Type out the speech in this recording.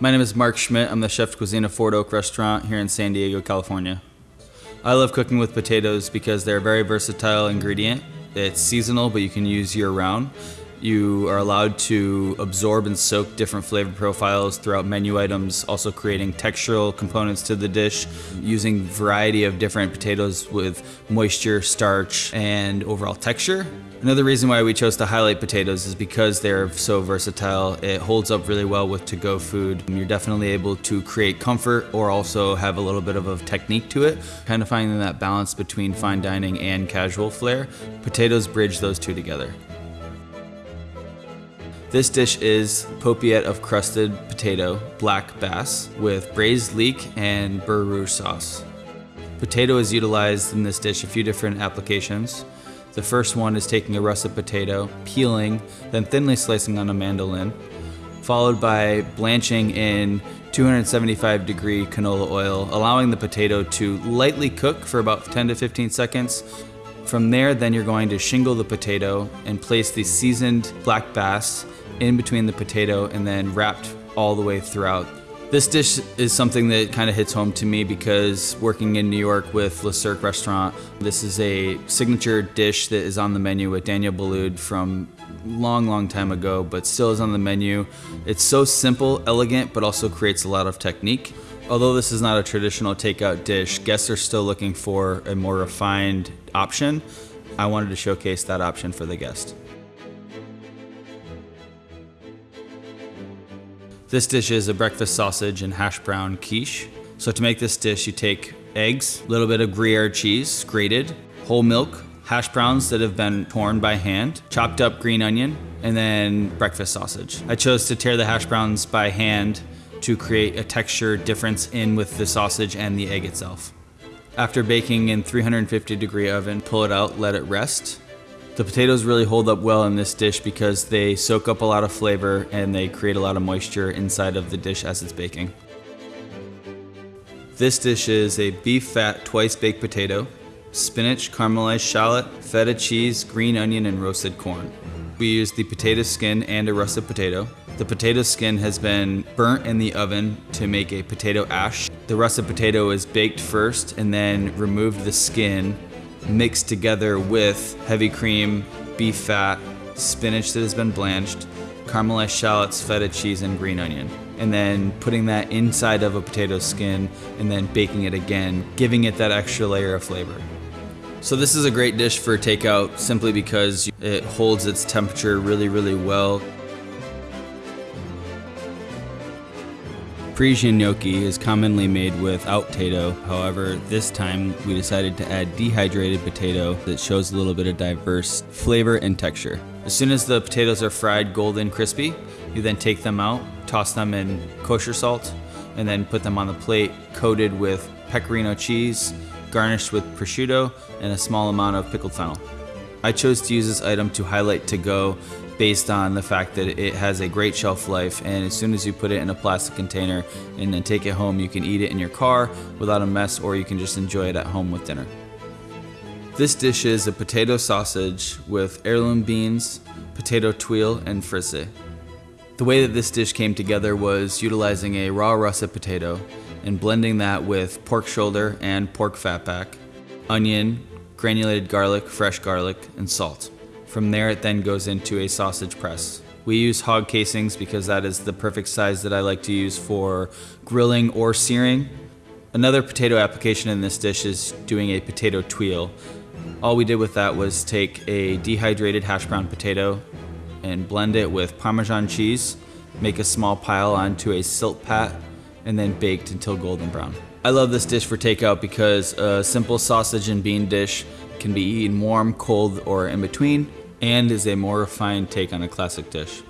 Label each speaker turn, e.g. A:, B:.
A: My name is Mark Schmidt. I'm the chef cuisine of Fort Oak Restaurant here in San Diego, California. I love cooking with potatoes because they're a very versatile ingredient. It's seasonal, but you can use year round. You are allowed to absorb and soak different flavor profiles throughout menu items, also creating textural components to the dish, using variety of different potatoes with moisture, starch, and overall texture. Another reason why we chose to highlight potatoes is because they're so versatile. It holds up really well with to-go food. You're definitely able to create comfort or also have a little bit of a technique to it, kind of finding that balance between fine dining and casual flair. Potatoes bridge those two together. This dish is paupiette of crusted potato, black bass, with braised leek and beurre sauce. Potato is utilized in this dish a few different applications. The first one is taking a russet potato, peeling, then thinly slicing on a mandolin, followed by blanching in 275 degree canola oil, allowing the potato to lightly cook for about 10 to 15 seconds. From there, then you're going to shingle the potato and place the seasoned black bass in between the potato and then wrapped all the way throughout. This dish is something that kind of hits home to me because working in New York with Le Cirque Restaurant, this is a signature dish that is on the menu with Daniel Boulud from long, long time ago, but still is on the menu. It's so simple, elegant, but also creates a lot of technique. Although this is not a traditional takeout dish, guests are still looking for a more refined option. I wanted to showcase that option for the guest. This dish is a breakfast sausage and hash brown quiche. So to make this dish, you take eggs, a little bit of Gruyere cheese, grated, whole milk, hash browns that have been torn by hand, chopped up green onion, and then breakfast sausage. I chose to tear the hash browns by hand to create a texture difference in with the sausage and the egg itself. After baking in 350 degree oven, pull it out, let it rest, the potatoes really hold up well in this dish because they soak up a lot of flavor and they create a lot of moisture inside of the dish as it's baking. This dish is a beef fat twice baked potato, spinach, caramelized shallot, feta cheese, green onion, and roasted corn. Mm-hmm. We use the potato skin and a russet potato. The potato skin has been burnt in the oven to make a potato ash. The russet potato is baked first and then removed the skin mixed together with heavy cream, beef fat, spinach that has been blanched, caramelized shallots, feta cheese, and green onion. And then putting that inside of a potato skin and then baking it again, giving it that extra layer of flavor. So this is a great dish for takeout simply because it holds its temperature really, really well. Parisian gnocchi is commonly made without potato. However, this time we decided to add dehydrated potato that shows a little bit of diverse flavor and texture. As soon as the potatoes are fried golden crispy, you then take them out, toss them in kosher salt, and then put them on the plate coated with pecorino cheese, garnished with prosciutto, and a small amount of pickled fennel. I chose to use this item to highlight to go based on the fact that it has a great shelf life and as soon as you put it in a plastic container and then take it home you can eat it in your car without a mess or you can just enjoy it at home with dinner. This dish is a potato sausage with heirloom beans, potato tuile, and frisée. The way that this dish came together was utilizing a raw russet potato and blending that with pork shoulder and pork fatback, onion, granulated garlic, fresh garlic, and salt. From there, it then goes into a sausage press. We use hog casings because that is the perfect size that I like to use for grilling or searing. Another potato application in this dish is doing a potato tuile. All we did with that was take a dehydrated hash brown potato and blend it with Parmesan cheese, make a small pile onto a Silpat, and then baked until golden brown. I love this dish for takeout because a simple sausage and bean dish can be eaten warm, cold, or in between, and is a more refined take on a classic dish.